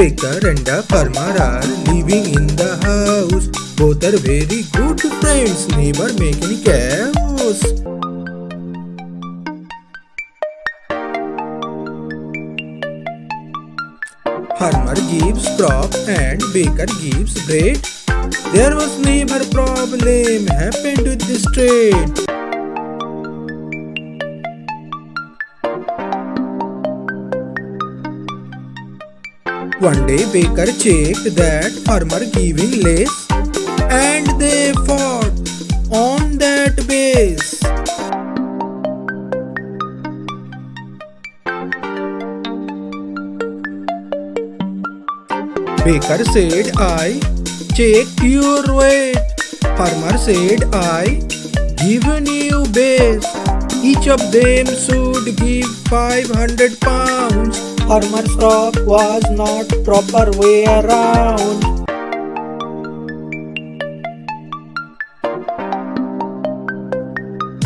baker and a farmer are living in the house. Both are very good friends, never make any chaos. Farmer gives crop and baker gives bread. There was never problem happened with this trade. One day baker checked that farmer giving less and they fought on that base. Baker said I checked your weight. Farmer said I given you base. Each of them should give 500 pounds. Farmer's crop was not proper way around.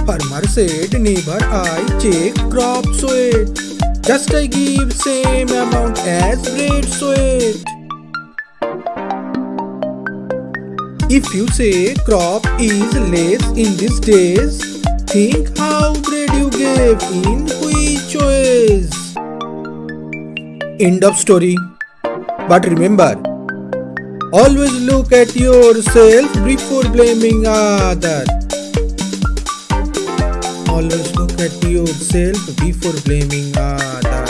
Farmer said neighbor I check crop weight. Just I give same amount as bread weight. If you say crop is less in these days, think how bread you gave in which ways. End of story. But remember, always look at yourself before blaming others. Always look at yourself before blaming others.